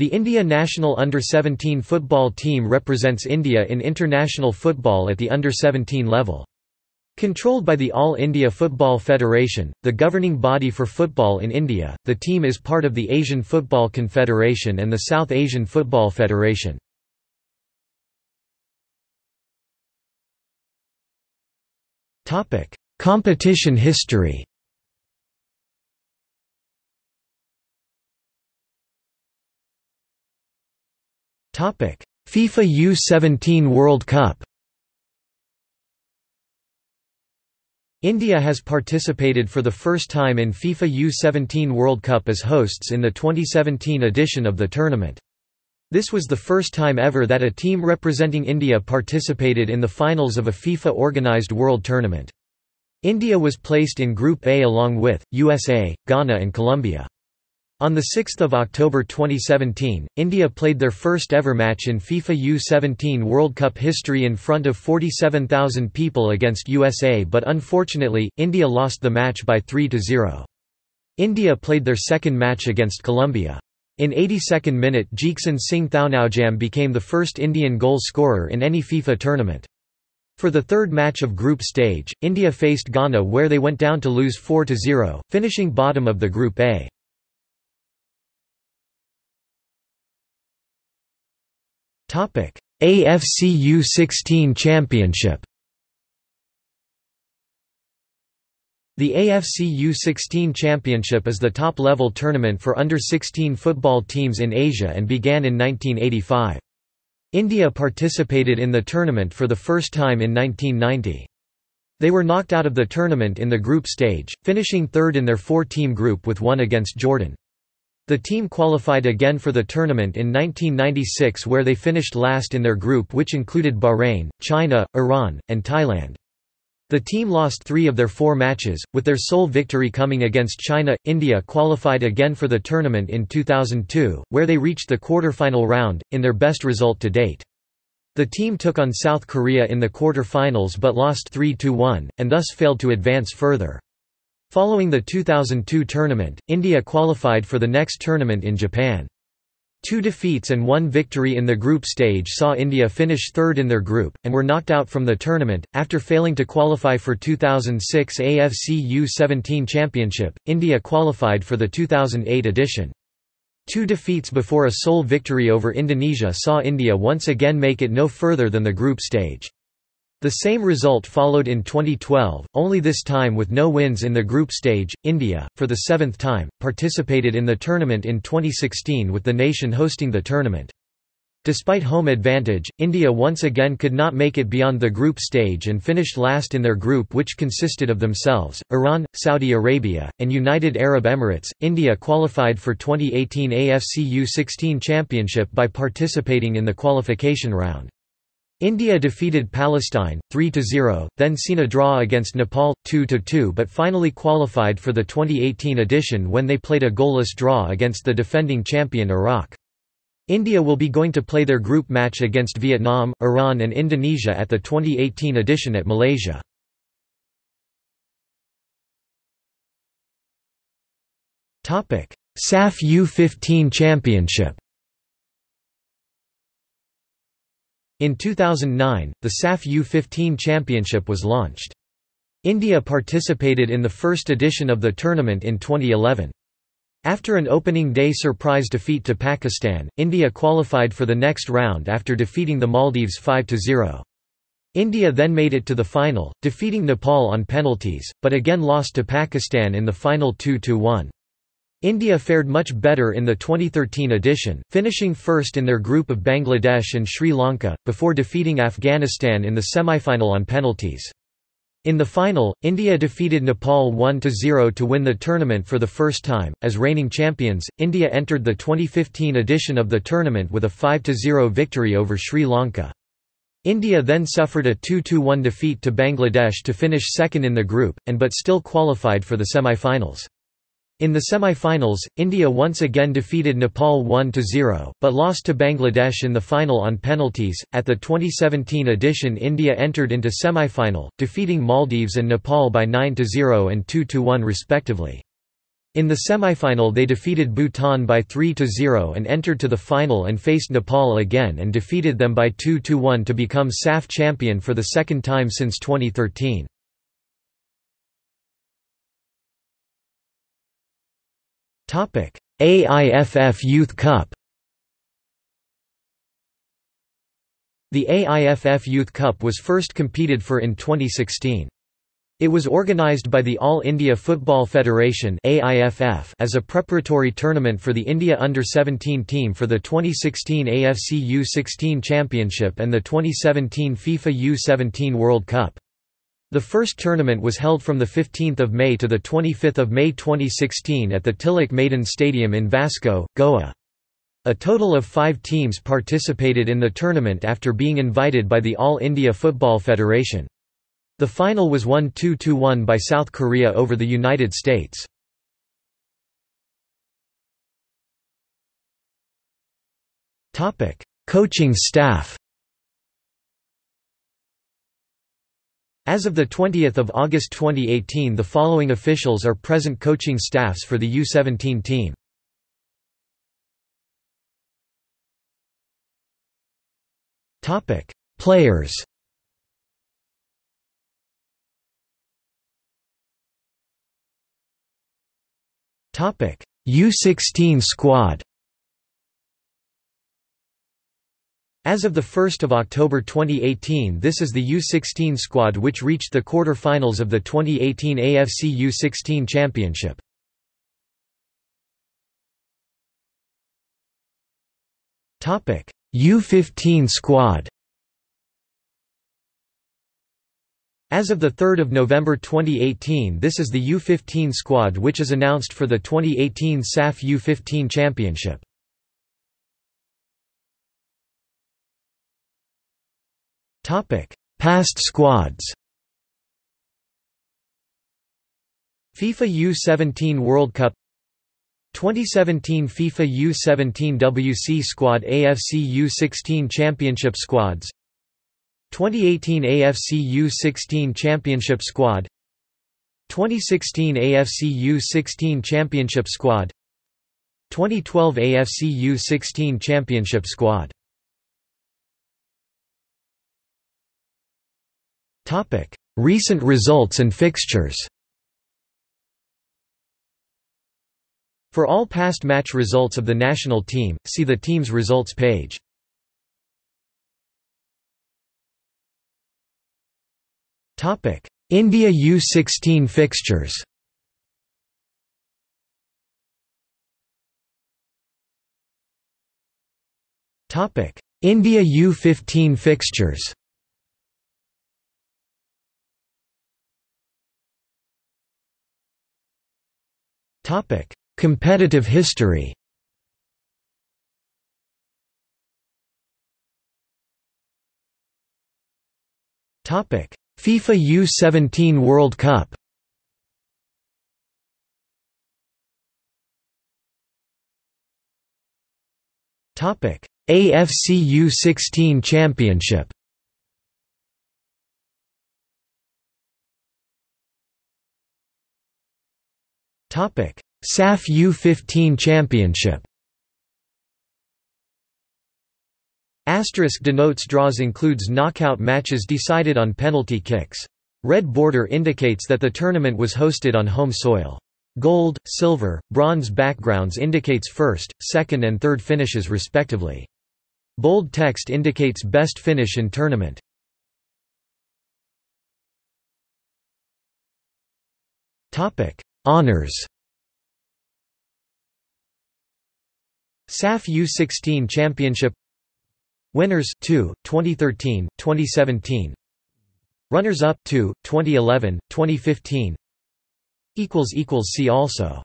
The India national under-17 football team represents India in international football at the under-17 level. Controlled by the All India Football Federation, the governing body for football in India, the team is part of the Asian Football Confederation and the South Asian Football Federation. Competition history FIFA U-17 World Cup India has participated for the first time in FIFA U-17 World Cup as hosts in the 2017 edition of the tournament. This was the first time ever that a team representing India participated in the finals of a FIFA-organized world tournament. India was placed in Group A along with, USA, Ghana and Colombia. On 6 October 2017, India played their first ever match in FIFA U-17 World Cup history in front of 47,000 people against USA but unfortunately, India lost the match by 3–0. India played their second match against Colombia. In 82nd minute Jeakson Singh Thounaojam became the first Indian goal scorer in any FIFA tournament. For the third match of group stage, India faced Ghana where they went down to lose 4–0, finishing bottom of the Group A. AFC U16 Championship The AFC U16 Championship is the top-level tournament for under-16 football teams in Asia and began in 1985. India participated in the tournament for the first time in 1990. They were knocked out of the tournament in the group stage, finishing third in their four-team group with one against Jordan. The team qualified again for the tournament in 1996 where they finished last in their group which included Bahrain, China, Iran, and Thailand. The team lost three of their four matches, with their sole victory coming against China. India qualified again for the tournament in 2002, where they reached the quarter-final round, in their best result to date. The team took on South Korea in the quarter-finals but lost 3–1, and thus failed to advance further. Following the 2002 tournament, India qualified for the next tournament in Japan. Two defeats and one victory in the group stage saw India finish third in their group, and were knocked out from the tournament. After failing to qualify for 2006 AFC U-17 Championship, India qualified for the 2008 edition. Two defeats before a sole victory over Indonesia saw India once again make it no further than the group stage. The same result followed in 2012, only this time with no wins in the group stage. India, for the seventh time, participated in the tournament in 2016 with the nation hosting the tournament. Despite home advantage, India once again could not make it beyond the group stage and finished last in their group, which consisted of themselves, Iran, Saudi Arabia, and United Arab Emirates. India qualified for 2018 AFC U16 Championship by participating in the qualification round. India defeated Palestine, 3–0, then seen a draw against Nepal, 2–2 but finally qualified for the 2018 edition when they played a goalless draw against the defending champion Iraq. India will be going to play their group match against Vietnam, Iran and Indonesia at the 2018 edition at Malaysia. SAF U15 Championship In 2009, the SAF U-15 Championship was launched. India participated in the first edition of the tournament in 2011. After an opening day surprise defeat to Pakistan, India qualified for the next round after defeating the Maldives 5–0. India then made it to the final, defeating Nepal on penalties, but again lost to Pakistan in the final 2–1. India fared much better in the 2013 edition, finishing first in their group of Bangladesh and Sri Lanka, before defeating Afghanistan in the semifinal on penalties. In the final, India defeated Nepal 1–0 to win the tournament for the first time. As reigning champions, India entered the 2015 edition of the tournament with a 5–0 victory over Sri Lanka. India then suffered a 2–1 defeat to Bangladesh to finish second in the group, and but still qualified for the semi-finals. In the semi-finals, India once again defeated Nepal 1-0, but lost to Bangladesh in the final on penalties. At the 2017 edition India entered into semi-final, defeating Maldives and Nepal by 9-0 and 2-1 respectively. In the semifinal they defeated Bhutan by 3–0 and entered to the final and faced Nepal again and defeated them by 2–1 to become SAF champion for the second time since 2013. AIFF Youth Cup The AIFF Youth Cup was first competed for in 2016. It was organized by the All India Football Federation AIFF as a preparatory tournament for the India Under-17 team for the 2016 AFC U-16 Championship and the 2017 FIFA U-17 World Cup. The first tournament was held from 15 May to 25 May 2016 at the Tilak Maidan Stadium in Vasco, Goa. A total of five teams participated in the tournament after being invited by the All India Football Federation. The final was won 2–1 by South Korea over the United States. Coaching staff As of 20 August 2018 the following officials are present coaching staffs for the U-17 team. Players Topic: U16 squad. As of 1 October 2018 this is the U16 squad which reached the quarter-finals of the 2018 AFC U16 Championship. U15 squad As of 3 November 2018 this is the U-15 squad which is announced for the 2018 SAF U-15 Championship. Past squads FIFA U-17 World Cup 2017 FIFA U-17 WC Squad AFC U-16 Championship Squads 2018 AFC U16 Championship Squad 2016 AFC U16 Championship Squad 2012 AFC U16 Championship Squad Recent results and fixtures. For all past match results of the national team, see the team's results page. India U16 fixtures. India U15 fixtures Competitive history. FIFA U17 World Cup. AFC U16 Championship. Topic: SAF U15 Championship. Asterisk denotes draws includes knockout matches decided on penalty kicks. Red border indicates that the tournament was hosted on home soil. Gold, silver, bronze backgrounds indicates first, second and third finishes respectively. Bold text indicates best finish in tournament. Honors. SAF U16 Championship Winners 2, 2013, 2017. Runners up 2, 2011, 2015. equals equals see also